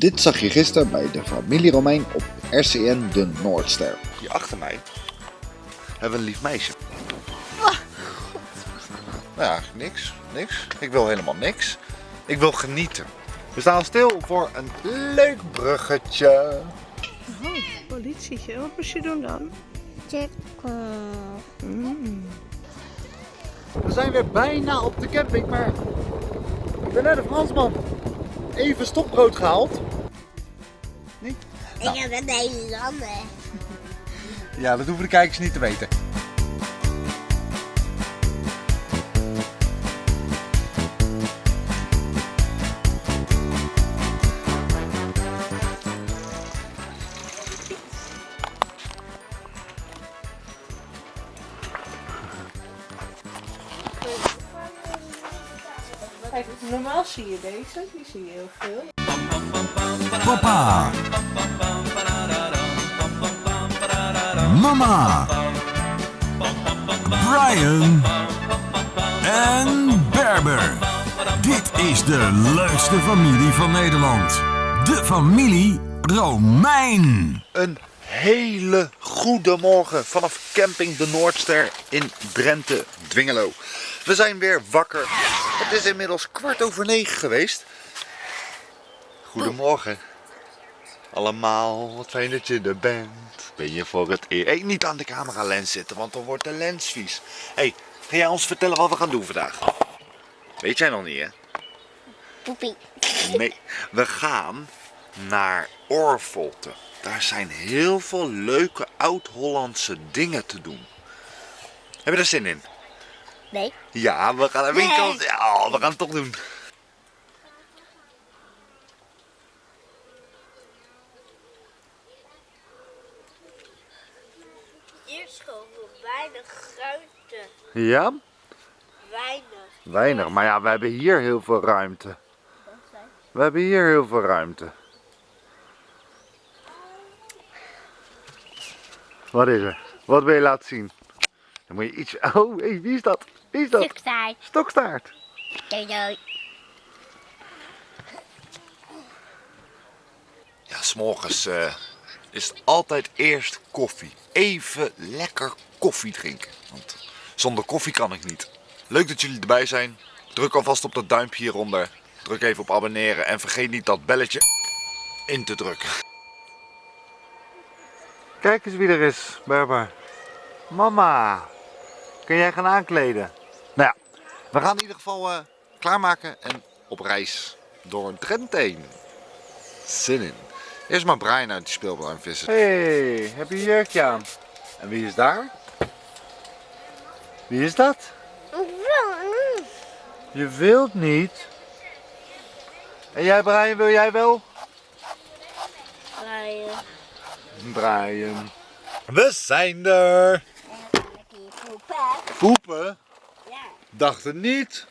Dit zag je gisteren bij de familie Romein op RCN de Noordster. Hier achter mij hebben we een lief meisje. Nou ja, niks, niks. Ik wil helemaal niks. Ik wil genieten. We staan stil voor een leuk bruggetje. Oh, politietje. Wat moest je doen dan? Mm. We zijn weer bijna op de camping, maar ik ben net de Fransman. Even stokbrood gehaald. Niet? Ik heb een Nederlander. Ja, dat hoeven de kijkers niet te weten. Kijk, normaal zie je deze. Die zie je heel veel. Papa. Mama. Brian. En Berber. Dit is de leukste familie van Nederland. De familie Romein. Een hele goede morgen vanaf camping de Noordster in Drenthe, Dwingelo. We zijn weer wakker. Het is inmiddels kwart over negen geweest. Goedemorgen. Allemaal, wat fijn dat je er bent. Ben je voor het eerst... Hey, niet aan de camera lens zitten, want dan wordt de lens vies. hey, ga jij ons vertellen wat we gaan doen vandaag? Weet jij nog niet, hè? Poepie. Nee, we gaan naar Orvolte. Daar zijn heel veel leuke oud-Hollandse dingen te doen. Heb je er zin in? Nee. Ja, we gaan naar winkels. Ja, we gaan het toch doen. Hier is gewoon weinig ruimte. Ja? Weinig. Weinig, maar ja, we hebben hier heel veel ruimte. We hebben hier heel veel ruimte. Wat is er? Wat wil je laten zien? Dan moet je iets... Oh, hey, wie is dat? Wie is dat? Stokstaart. Doei doei. Ja, s'morgens eh is het altijd eerst koffie. Even lekker koffie drinken. Want zonder koffie kan ik niet. Leuk dat jullie erbij zijn. Druk alvast op dat duimpje hieronder. Druk even op abonneren en vergeet niet dat belletje in te drukken. Kijk eens wie er is, Berber. Mama, kun jij gaan aankleden? Nou ja, we gaan in ieder geval eh, klaarmaken en op reis door Drenthe heen. Zin in. Eerst maar Brian uit die speelbaan vissen. hey, heb je jurkje aan? En wie is daar? Wie is dat? Je wilt niet. En jij Brian, wil jij wel? Brian. Brian. We zijn er. Poepen. Poepen? Ja. Dacht het niet.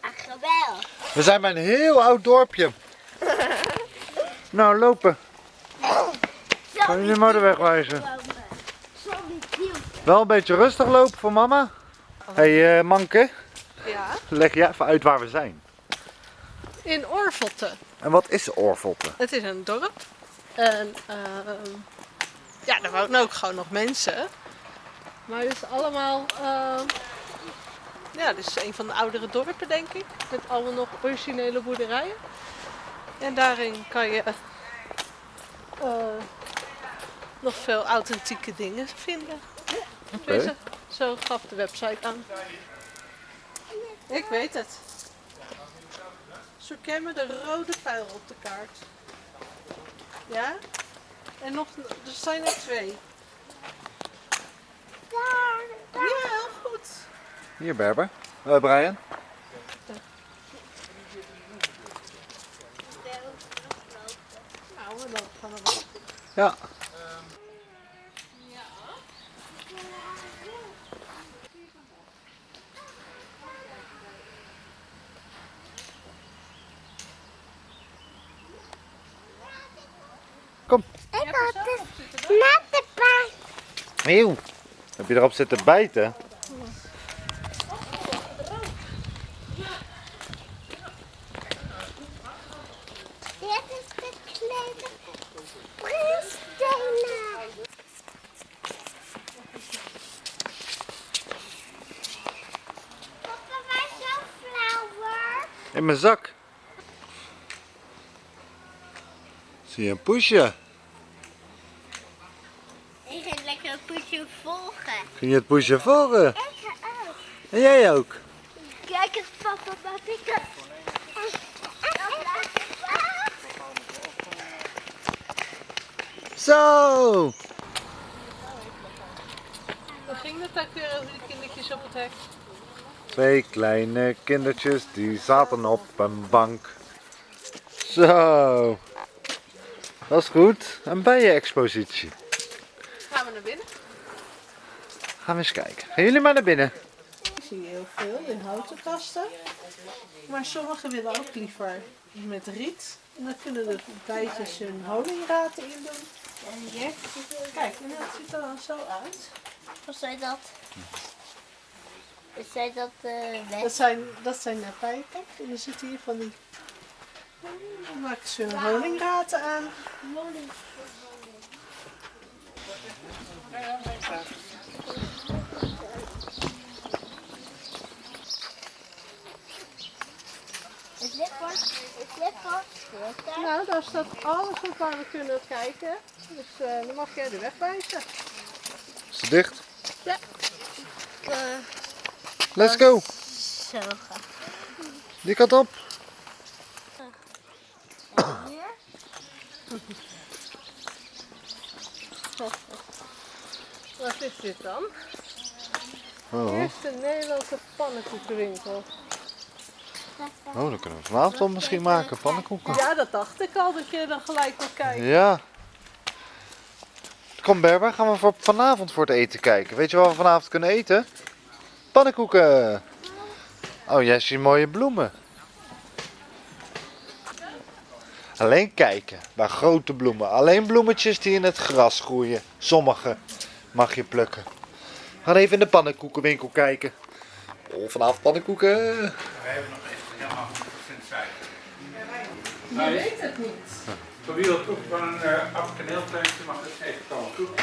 Ach, geweldig. We zijn bij een heel oud dorpje. Nou, lopen. Kan je de wegwijzen? Sorry, Wel een beetje rustig lopen voor mama. Hé, hey, eh, Manke, Ja. leg je even uit waar we zijn. In Orvolte. En wat is Oorvolte? Het is een dorp. En ehm, ja, er wonen ook gewoon nog mensen. Maar het is allemaal... ehm, ja, het is een van de oudere dorpen, denk ik. Met allemaal nog originele boerderijen. En daarin kan je eh, nog veel authentieke dingen vinden. Zo gaf de website aan. Ik weet het. Zoek jij me de rode pijl op de kaart? Ja? En nog, er zijn er twee. Ja, heel goed. Hier, Berber. Eh, Brian. Nou, we lopen van de wacht. Ja. Kom. Ik had het de paard. Eeuw. Heb je erop zitten bijten? Dit is de kleine prinsstenen. Papa, waar is jouw flower? In mijn zak. Zie je een poesje? Ik ga lekker een poesje volgen. Ging je het poesje volgen? Ik ga ook. En jij ook? Kijk eens papa, wat ik heb. Zo! Hoe ging dat ook weer over die kindertjes op het hek? Twee kleine kindertjes die zaten op een bank. Zo. Dat is goed. Een bijenexpositie. Gaan we naar binnen? Gaan we eens kijken. Gaan jullie maar naar binnen. Ik zie heel veel in houten kasten. Maar sommigen willen ook liever met riet. En dan kunnen de bijtjes hun honingraten in doen. En hier, Kijk, en dat ziet er dan zo uit. wat zijn dat? Zijn dat uh, Dat zijn, dat zijn nepijpen. En dan zitten hier van die... Dan maken ze hun honingraten aan. Dit Nou, daar staat alles op waar we kunnen kijken. Dus eh, dan mag jij de weg wijzen. Is het dicht? Ja. Let's go. Zo gaaf. Die kant op. Hier? Wat is dit dan? Oh. Eerste Nederlandse pannenkoekenwinkel. oh, dan kunnen we vanavond misschien maken. Pannenkoeken. Ja, dat dacht ik al dat je dan gelijk wil kijken. Ja. Kom Berber, gaan we voor vanavond voor het eten kijken. Weet je wat we vanavond kunnen eten? Pannenkoeken. Oh, jij ziet mooie bloemen. Alleen kijken, bij grote bloemen. Alleen bloemetjes die in het gras groeien. Sommige mag je plukken. We gaan even in de pannenkoekenwinkel kijken. Oh, vanavond pannenkoeken. We hebben nog even helemaal goed zijn. Je weet het niet. Voor wie wil proeven van een uh, afkaneelplantje mag het even komen proeven.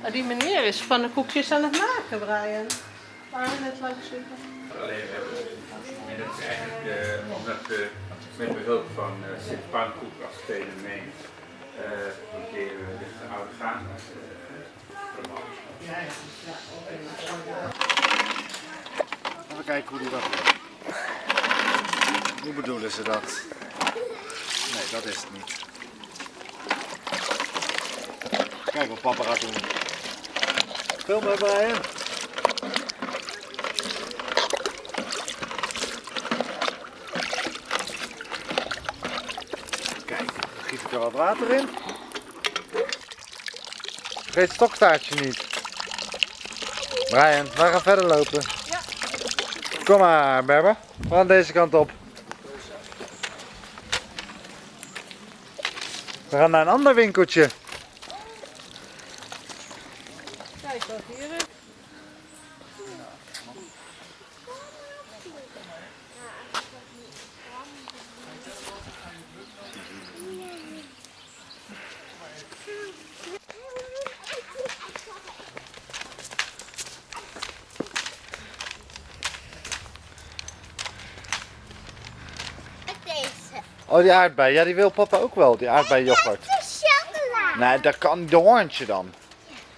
Maar die meneer is pannenkoekjes aan het maken, Brian. Waar we net langs zitten. Alleen hebben en dat is eigenlijk eh, omdat we met behulp van uh, Sint Pannenkoek als fenomeen uh, proberen we de oude gaan. Even kijken hoe die dat. Hoe bedoelen ze dat? Nee, dat is het niet. Kijk wat papa gaat doen. Film maar Brian. Kijk, dan giet ik er wat water in. Vergeet het stokstaartje niet. Brian, we gaan verder lopen. Ja. Kom maar, Berber. We gaan deze kant op. We gaan naar een ander winkeltje. Kijk wat hier is. Oh, die aardbei. Ja, die wil papa ook wel. Die aardbei yoghurt. Is chocola. Nee, dat kan de hoorntje dan.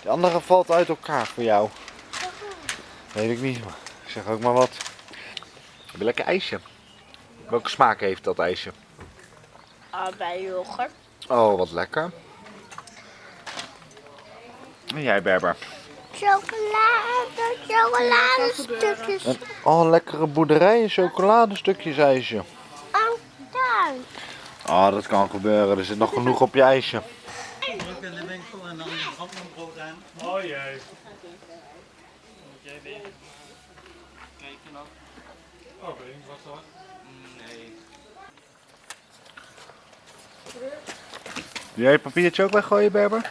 Die andere valt uit elkaar voor jou. Weet ik niet. maar Ik zeg ook maar wat. Heb je lekker ijsje? Welke smaak heeft dat ijsje? Bij yoghurt. Oh, wat lekker. En jij, Berber? Chocolade, chocoladestukjes. Oh, een lekkere boerderij en chocoladestukjes ijsje. Daar. Oh, dat kan gebeuren. Er zit nog genoeg op je ijsje. Ook in de winkel en dan brood aan. Oh jee. Moet jij weer kijken nog? Oh, weet ik wat hoor. Nee. Wil jij je papiertje ook weggooien, Berber?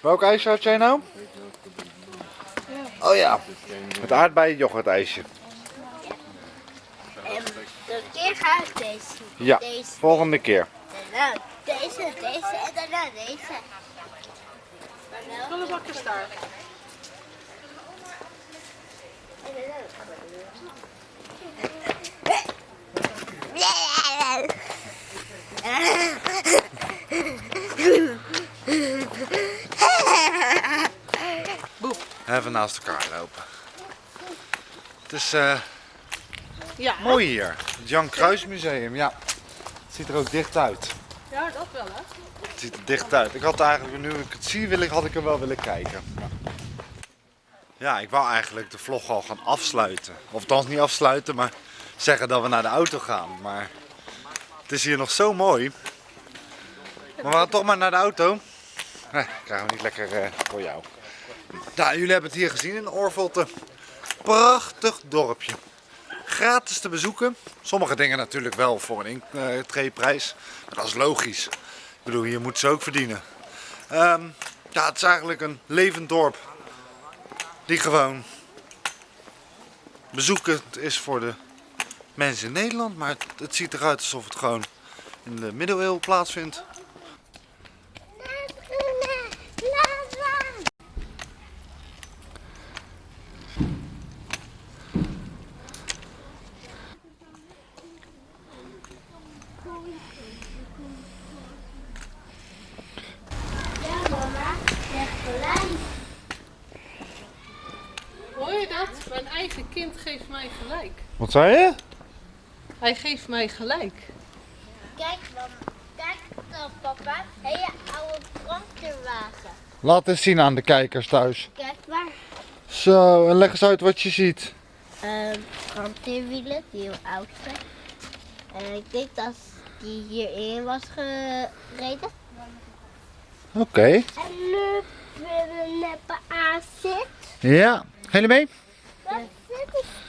Welk ijsje had jij nou? Oh, ja, het aardbeien yoghurtijsje. En de keer ga ik deze. Ja, Deze. volgende keer. Daarna deze, deze en daarna deze. Daar. Even naast elkaar lopen. Het is eh, Ja, mooi hier. Het Jan Kruis Museum, ja. Het ziet er ook dicht uit. ja, dat wel hè. Het ziet er dicht uit. Ik had eigenlijk, nu ik het zie, wil ik, had ik er wel willen kijken. Ja. Ik wou eigenlijk de vlog al gaan afsluiten. Of althans niet afsluiten, maar zeggen dat we naar de auto gaan. Maar het is hier nog zo mooi. Maar we gaan toch maar naar de auto. Nee, krijgen we niet lekker eh, voor jou. Nou, jullie hebben het hier gezien in Orvelte. Prachtig dorpje. Gratis te bezoeken. Sommige dingen natuurlijk wel voor een intreeprijs. Maar dat is logisch. Ik bedoel, hier moeten ze ook verdienen. Ehm, ja, het is eigenlijk een levend dorp. Die gewoon bezoekend is voor de mensen in Nederland. Maar het ziet eruit alsof het gewoon in de middeleeuwen plaatsvindt. Ja, mama, zeg gelijk. Hoor je dat? Mijn eigen kind geeft mij gelijk. Wat zei je? Hij geeft mij gelijk. Kijk, mama. Kijk dan, papa. Hele oude brandweerwagen. Laat eens zien aan de kijkers thuis. Kijk maar. Zo, en leg eens uit wat je ziet. Ehm brandweerwielen die heel oud zijn. En ik denk dat die hierin was gereden. Oké. En nu spinnennep aan zit. Ja. Je mee?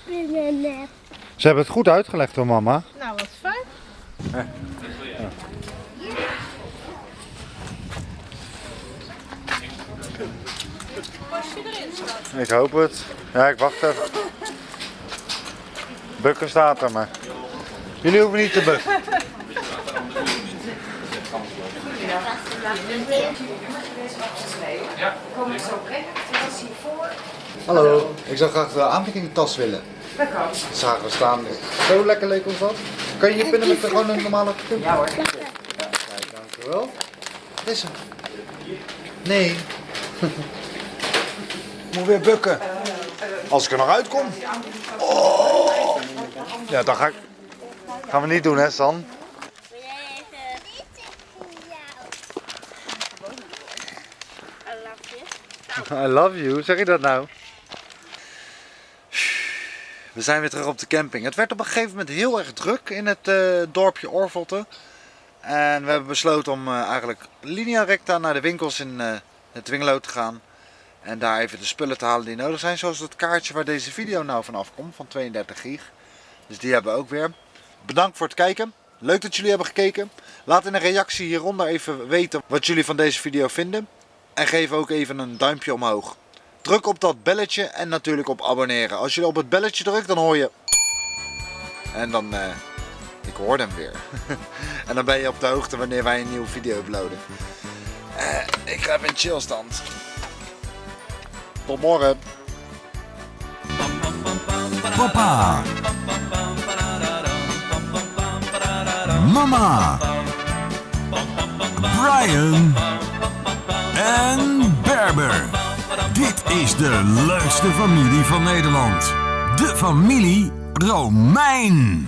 Spinnennep? Ze hebben het goed uitgelegd hoor mama. Nou, wat fijn. Je erin staat. Ik hoop het. Ja, ik wacht even. Bukken staat er maar. Jullie hoeven niet te bukken. Hallo, ik zou graag de aanbiedingtas willen. Dat kan. Zagen we staan. Zo lekker leek ons dat. Kan je hier pinnen met gewoon een normale pin? Ja hoor. Kijk, dankjewel. Wat is er? Nee. Moet weer bukken. Als ik er nog uitkom. Oh. Ja, dan ga ik. Gaan we niet doen, hè, San? Wil jij even... Dit is voor jou. I love you. I love you, zeg je dat nou? We zijn weer terug op de camping. Het werd op een gegeven moment heel erg druk in het eh, dorpje Orvelte. En we hebben besloten om eh, eigenlijk linea recta naar de winkels in eh, het te gaan. En daar even de spullen te halen die nodig zijn. Zoals het kaartje waar deze video nou vanaf komt van 32 gig. Dus die hebben we ook weer. Bedankt voor het kijken. Leuk dat jullie hebben gekeken. Laat in een reactie hieronder even weten wat jullie van deze video vinden. En geef ook even een duimpje omhoog. Druk op dat belletje en natuurlijk op abonneren. Als je op het belletje drukt, dan hoor je... En dan... eh, ik hoor hem weer. en dan ben je op de hoogte wanneer wij een nieuwe video uploaden. Eh, ik ga even in chillstand. Tot morgen. Papa. Mama. Brian. En Berber. Dit is de leukste familie van Nederland. De familie Romein.